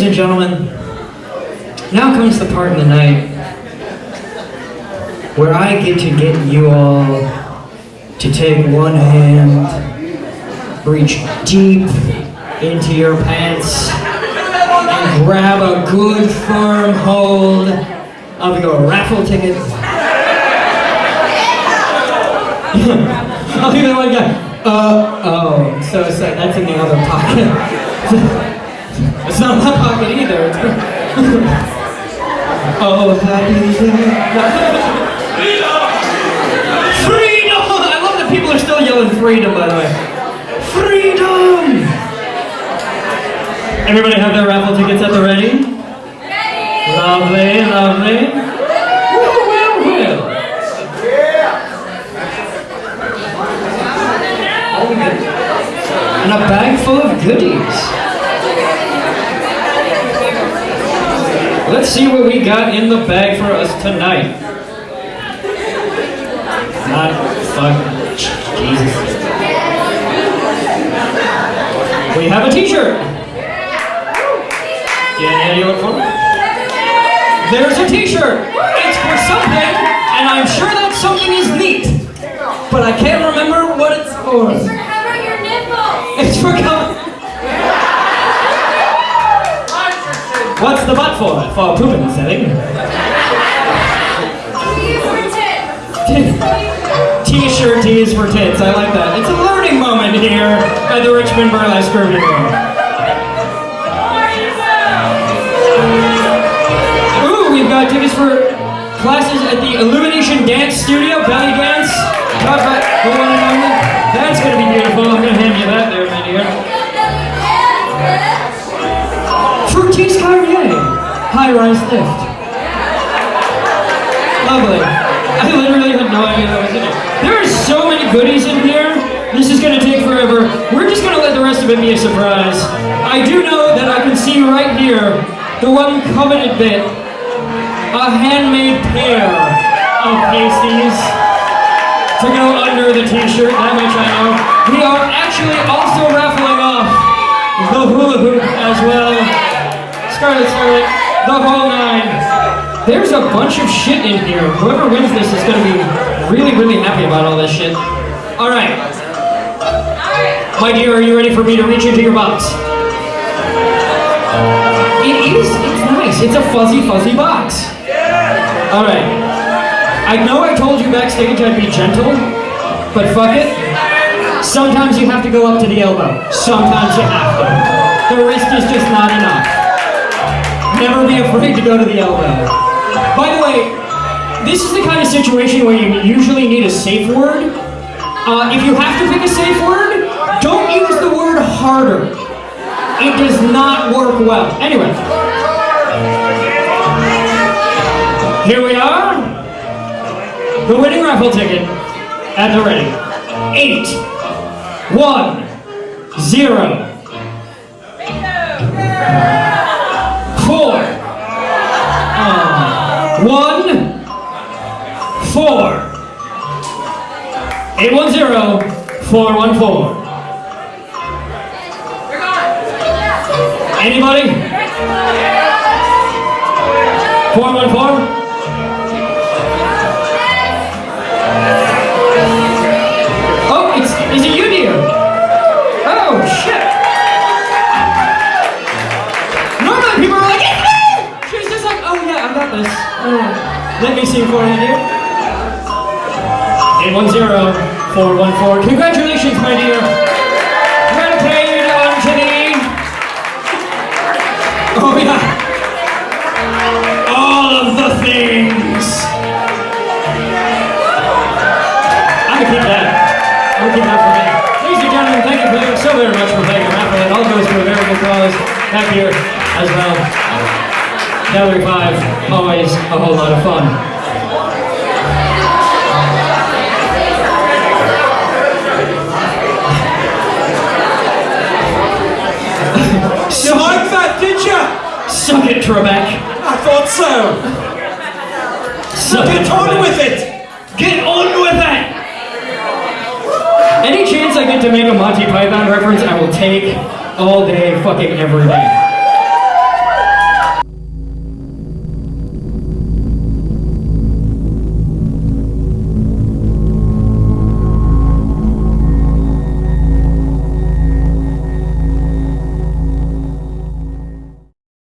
Ladies and gentlemen, now comes the part in the night where I get to get you all to take one hand, reach deep into your pants, and grab a good firm hold of your raffle ticket. I'll do that one guy. Uh, oh, so sad. That's in the other pocket. it's not my pocket either. oh, happy day. Freedom! I love that people are still yelling freedom, by the way. Freedom! Everybody have their raffle tickets at the ready? Ready! Lovely, lovely. And a bag full of goodies. Let's see what we got in the bag for us tonight. Not fuck. Jesus. We have a t-shirt. Yeah, you for it? There's a t-shirt. It's for something, and I'm sure that something is neat. But I can't remember what it's for. For cover your nipples. It's for cover. For? For pooping for tits. T-shirt tees for tits. I like that. It's a learning moment here at the Richmond Burlesque Review. Ooh, we've got tickets for classes at the Illumination Dance Studio, belly dance. Talk about the one and only. That's gonna be beautiful. Lift. Lovely. I literally had no idea that was in it. There are so many goodies in here. This is gonna take forever. We're just gonna let the rest of it be a surprise. I do know that I can see right here the one coveted bit, a handmade pair of pasties to go under the t-shirt, that much I know. We are actually also raffling off the hula hoop as well. Scarlet Scarlet, the whole nine. There's a bunch of shit in here. Whoever wins this is gonna be really, really happy about all this shit. Alright. My dear, are you ready for me to reach into your box? It is, it's nice. It's a fuzzy, fuzzy box. Alright. I know I told you backstage I'd be gentle, but fuck it. Sometimes you have to go up to the elbow. Sometimes you have to. The wrist is just not enough. Never be afraid to go to the elbow. By the way, this is the kind of situation where you usually need a safe word. Uh, if you have to pick a safe word, don't use the word harder. It does not work well. Anyway. Here we are. The winning raffle ticket at the ready. Eight, one, zero, one, four, eight one zero, four one four. Anybody? Four one four. Oh, it's is it you. Oh shit! Normally people are like! She's just like, oh yeah, I got this. Let me see for you, dear. 810-414. Congratulations, my dear. Well played, Anthony. Oh yeah. All of the things. I'm gonna keep that. I'm gonna keep that for me. Ladies and gentlemen, thank you so very much for playing the raffle. It all goes to a very good cause back here as well. Gallery 5, always a whole lot of fun. You like that, did you? Suck it, Trebek. I thought so. Suck Get it, on Trebek. with it. Get on with it! Any chance I get to make a Monty Python reference, I will take all day, fucking every day.